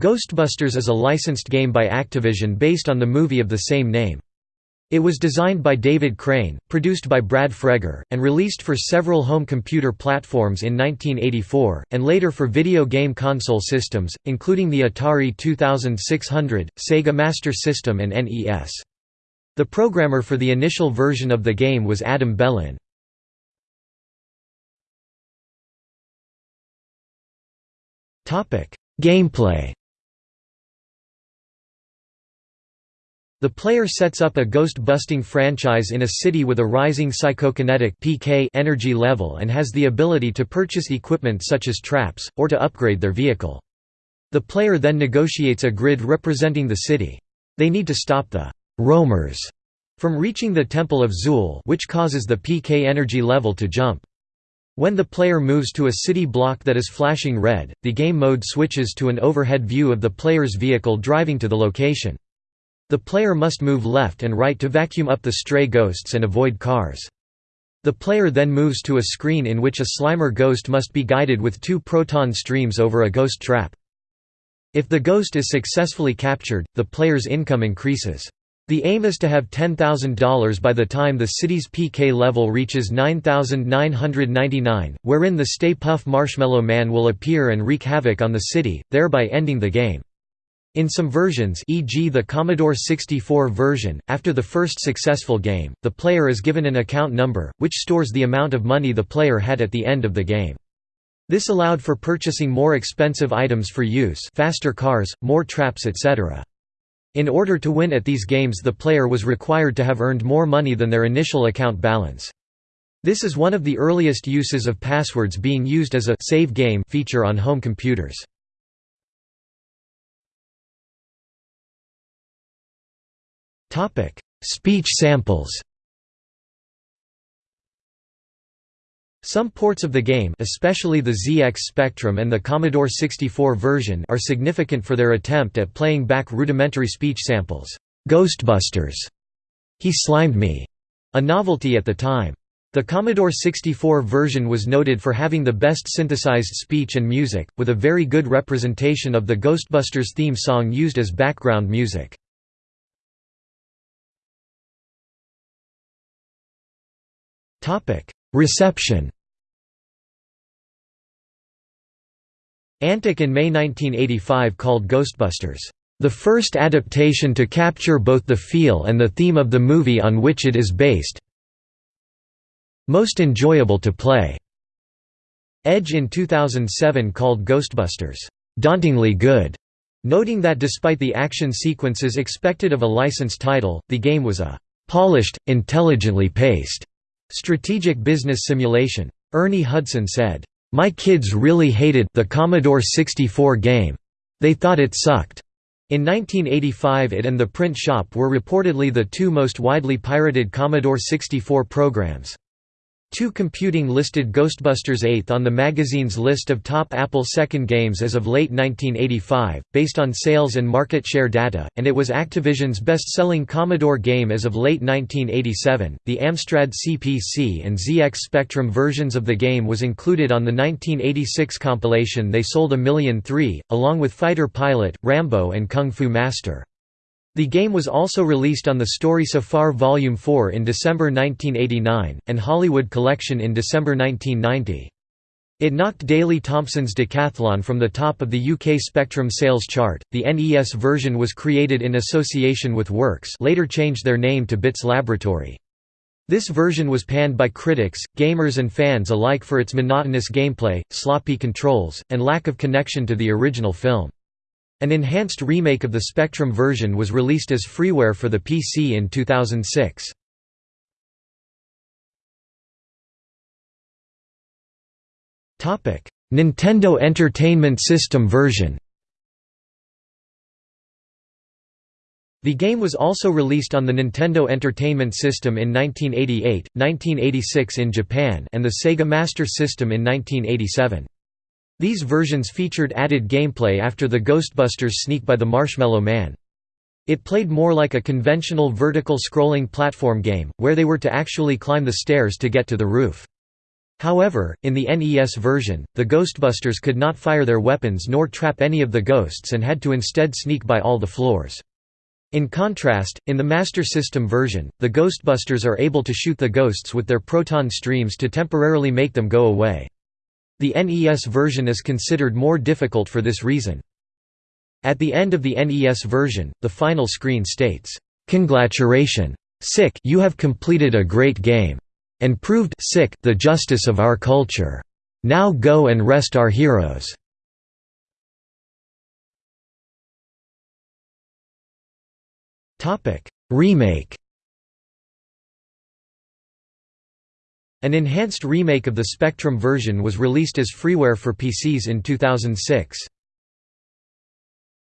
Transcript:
Ghostbusters is a licensed game by Activision based on the movie of the same name. It was designed by David Crane, produced by Brad Fregger, and released for several home computer platforms in 1984, and later for video game console systems, including the Atari 2600, Sega Master System and NES. The programmer for the initial version of the game was Adam Bellin. Gameplay The player sets up a ghost-busting franchise in a city with a rising psychokinetic PK energy level and has the ability to purchase equipment such as traps, or to upgrade their vehicle. The player then negotiates a grid representing the city. They need to stop the «roamers» from reaching the Temple of Zuul which causes the PK energy level to jump. When the player moves to a city block that is flashing red, the game mode switches to an overhead view of the player's vehicle driving to the location. The player must move left and right to vacuum up the stray ghosts and avoid cars. The player then moves to a screen in which a Slimer ghost must be guided with two proton streams over a ghost trap. If the ghost is successfully captured, the player's income increases. The aim is to have $10,000 by the time the city's PK level reaches 9,999, wherein the Stay Puft Marshmallow Man will appear and wreak havoc on the city, thereby ending the game. In some versions e.g. the Commodore 64 version, after the first successful game, the player is given an account number, which stores the amount of money the player had at the end of the game. This allowed for purchasing more expensive items for use faster cars, more traps etc. In order to win at these games the player was required to have earned more money than their initial account balance. This is one of the earliest uses of passwords being used as a «save game» feature on home computers. Topic: Speech samples. Some ports of the game especially the ZX Spectrum and the Commodore 64 version are significant for their attempt at playing back rudimentary speech samples. Ghostbusters, He Slimed Me, a novelty at the time. The Commodore 64 version was noted for having the best synthesized speech and music, with a very good representation of the Ghostbusters theme song used as background music. Reception Antic in May 1985 called Ghostbusters, "...the first adaptation to capture both the feel and the theme of the movie on which it is based most enjoyable to play." Edge in 2007 called Ghostbusters, "...dauntingly good", noting that despite the action sequences expected of a licensed title, the game was a "...polished, intelligently paced." Strategic business simulation. Ernie Hudson said, "My kids really hated the Commodore 64 game. They thought it sucked." In 1985 it and The Print Shop were reportedly the two most widely pirated Commodore 64 programs. 2 Computing listed Ghostbusters 8th on the magazine's list of top Apple second games as of late 1985, based on sales and market share data, and it was Activision's best-selling Commodore game as of late 1987. The Amstrad CPC and ZX Spectrum versions of the game was included on the 1986 compilation They Sold a Million 3, along with Fighter Pilot, Rambo and Kung Fu Master. The game was also released on the Story So Far Volume 4 in December 1989, and Hollywood Collection in December 1990. It knocked Daley Thompson's Decathlon from the top of the UK Spectrum sales chart. The NES version was created in association with Works, later changed their name to Bits Laboratory. This version was panned by critics, gamers and fans alike for its monotonous gameplay, sloppy controls, and lack of connection to the original film. An enhanced remake of the Spectrum version was released as freeware for the PC in 2006. Nintendo Entertainment System version The game was also released on the Nintendo Entertainment System in 1988, 1986 in Japan and the Sega Master System in 1987. These versions featured added gameplay after the Ghostbusters sneak by the Marshmallow Man. It played more like a conventional vertical scrolling platform game, where they were to actually climb the stairs to get to the roof. However, in the NES version, the Ghostbusters could not fire their weapons nor trap any of the ghosts and had to instead sneak by all the floors. In contrast, in the Master System version, the Ghostbusters are able to shoot the ghosts with their proton streams to temporarily make them go away. The NES version is considered more difficult for this reason. At the end of the NES version, the final screen states, "'Congratulation! Sick you have completed a great game. And proved sick the justice of our culture. Now go and rest our heroes." Topic: Remake An enhanced remake of the Spectrum version was released as freeware for PCs in 2006.